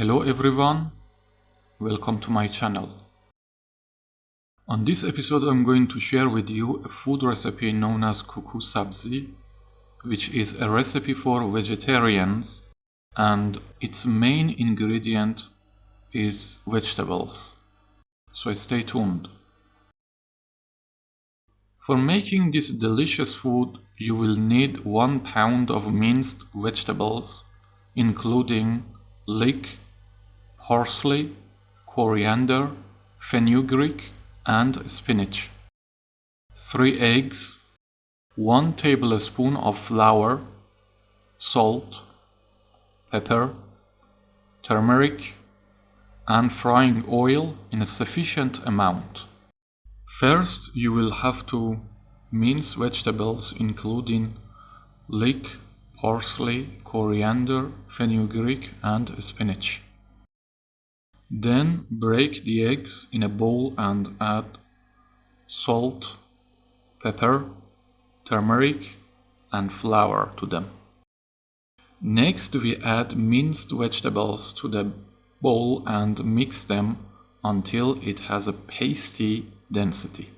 Hello everyone, welcome to my channel. On this episode I'm going to share with you a food recipe known as kuku sabzi, which is a recipe for vegetarians and its main ingredient is vegetables. So stay tuned. For making this delicious food, you will need 1 pound of minced vegetables, including leek, parsley, coriander, fenugreek, and spinach. 3 eggs, 1 tablespoon of flour, salt, pepper, turmeric, and frying oil in a sufficient amount. First, you will have to mince vegetables including leek, parsley, coriander, fenugreek, and spinach. Then break the eggs in a bowl and add salt, pepper, turmeric, and flour to them. Next, we add minced vegetables to the bowl and mix them until it has a pasty density.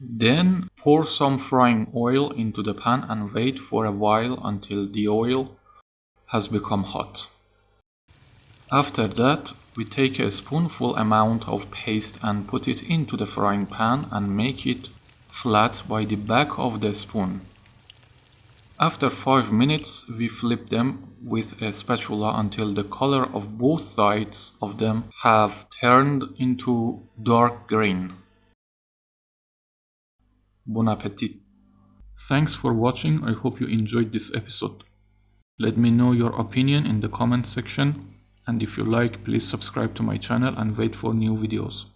Then pour some frying oil into the pan and wait for a while until the oil has become hot. After that, we take a spoonful amount of paste and put it into the frying pan and make it flat by the back of the spoon. After 5 minutes, we flip them with a spatula until the color of both sides of them have turned into dark green. Bon appetit! Thanks for watching, I hope you enjoyed this episode. Let me know your opinion in the comment section and if you like please subscribe to my channel and wait for new videos.